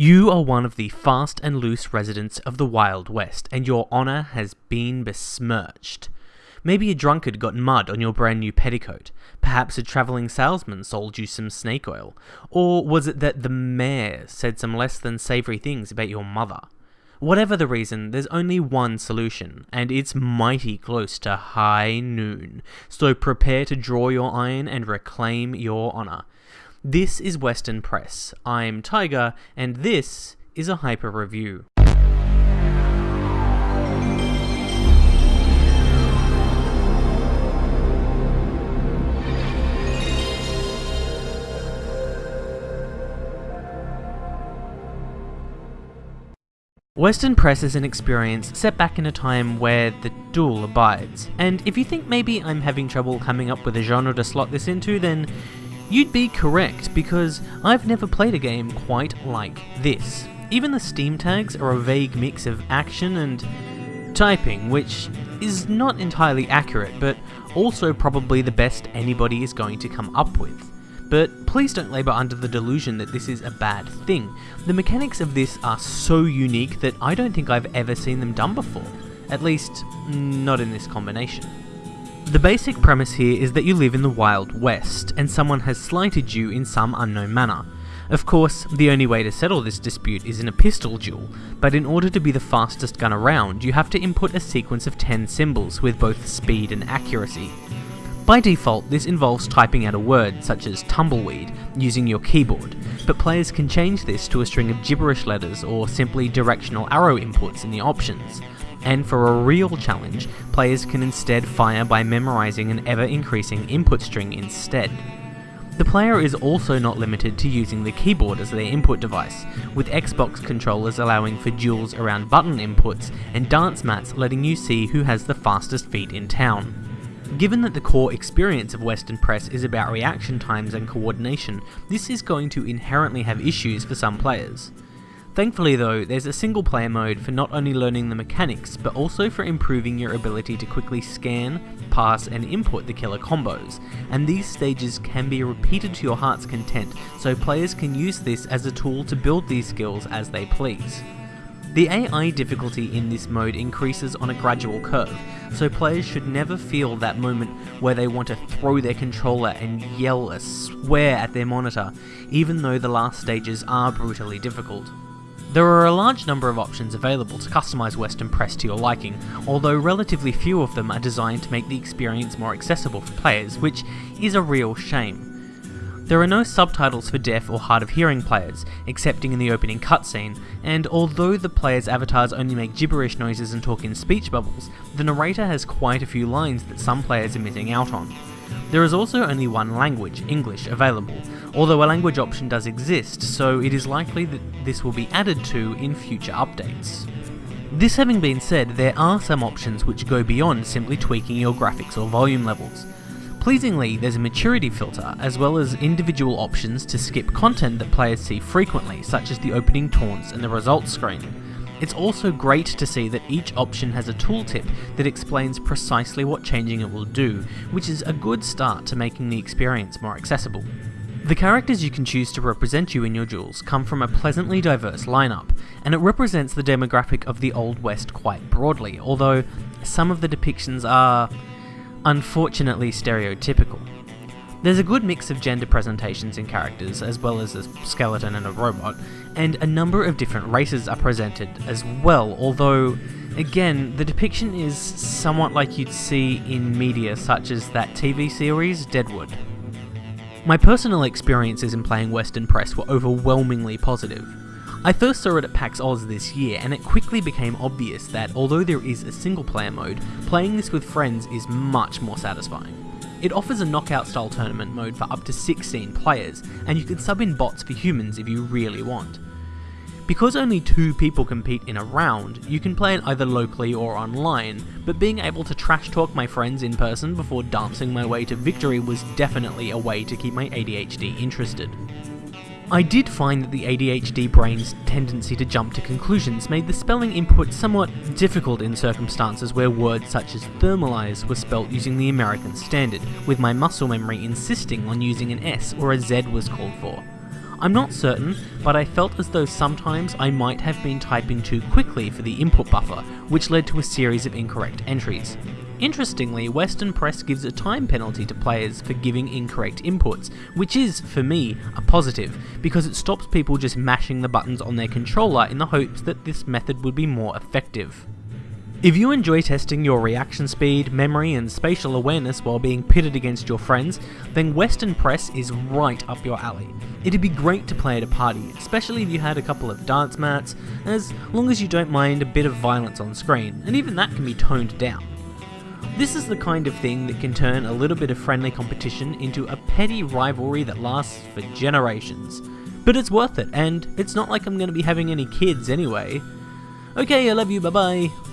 You are one of the fast and loose residents of the Wild West, and your honour has been besmirched. Maybe a drunkard got mud on your brand new petticoat. Perhaps a travelling salesman sold you some snake oil. Or was it that the mayor said some less than savoury things about your mother? Whatever the reason, there's only one solution, and it's mighty close to high noon. So prepare to draw your iron and reclaim your honour. This is Western Press. I'm Tiger, and this is a hyper review. Western Press is an experience set back in a time where the duel abides, and if you think maybe I'm having trouble coming up with a genre to slot this into, then you'd be correct, because I've never played a game quite like this. Even the Steam tags are a vague mix of action and typing, which is not entirely accurate, but also probably the best anybody is going to come up with. But please don't labour under the delusion that this is a bad thing. The mechanics of this are so unique that I don't think I've ever seen them done before. At least, not in this combination. The basic premise here is that you live in the Wild West, and someone has slighted you in some unknown manner. Of course, the only way to settle this dispute is in a pistol duel, but in order to be the fastest gun around, you have to input a sequence of 10 symbols with both speed and accuracy. By default, this involves typing out a word, such as tumbleweed, using your keyboard, but players can change this to a string of gibberish letters or simply directional arrow inputs in the options. And for a real challenge, players can instead fire by memorizing an ever increasing input string instead. The player is also not limited to using the keyboard as their input device, with Xbox controllers allowing for duels around button inputs and dance mats letting you see who has the fastest feet in town. Given that the core experience of Western Press is about reaction times and coordination, this is going to inherently have issues for some players. Thankfully though, there's a single player mode for not only learning the mechanics, but also for improving your ability to quickly scan, parse and input the killer combos, and these stages can be repeated to your heart's content, so players can use this as a tool to build these skills as they please. The AI difficulty in this mode increases on a gradual curve, so players should never feel that moment where they want to throw their controller and yell a swear at their monitor, even though the last stages are brutally difficult. There are a large number of options available to customize Western Press to your liking, although relatively few of them are designed to make the experience more accessible for players, which is a real shame. There are no subtitles for deaf or hard of hearing players, excepting in the opening cutscene, and although the player's avatars only make gibberish noises and talk in speech bubbles, the narrator has quite a few lines that some players are missing out on. There is also only one language, English, available, although a language option does exist, so it is likely that this will be added to in future updates. This having been said, there are some options which go beyond simply tweaking your graphics or volume levels. Pleasingly, there's a maturity filter, as well as individual options to skip content that players see frequently, such as the opening taunts and the results screen. It's also great to see that each option has a tooltip that explains precisely what changing it will do, which is a good start to making the experience more accessible. The characters you can choose to represent you in your duels come from a pleasantly diverse lineup, and it represents the demographic of the Old West quite broadly, although some of the depictions are unfortunately stereotypical. There's a good mix of gender presentations in characters, as well as a skeleton and a robot, and a number of different races are presented as well, although, again, the depiction is somewhat like you'd see in media such as that TV series Deadwood. My personal experiences in playing Western Press were overwhelmingly positive. I first saw it at PAX Aus this year, and it quickly became obvious that although there is a single player mode, playing this with friends is much more satisfying. It offers a knockout style tournament mode for up to 16 players, and you can sub in bots for humans if you really want. Because only two people compete in a round, you can play it either locally or online, but being able to trash talk my friends in person before dancing my way to victory was definitely a way to keep my ADHD interested. I did find that the ADHD brain's tendency to jump to conclusions made the spelling input somewhat difficult in circumstances where words such as thermalize were spelt using the American standard, with my muscle memory insisting on using an S or a Z was called for. I'm not certain, but I felt as though sometimes I might have been typing too quickly for the input buffer, which led to a series of incorrect entries. Interestingly, Western Press gives a time penalty to players for giving incorrect inputs, which is, for me, a positive, because it stops people just mashing the buttons on their controller in the hopes that this method would be more effective. If you enjoy testing your reaction speed, memory, and spatial awareness while being pitted against your friends, then Western Press is right up your alley. It'd be great to play at a party, especially if you had a couple of dance mats, as long as you don't mind a bit of violence on screen, and even that can be toned down. This is the kind of thing that can turn a little bit of friendly competition into a petty rivalry that lasts for generations. But it's worth it, and it's not like I'm going to be having any kids anyway. Okay, I love you, bye bye.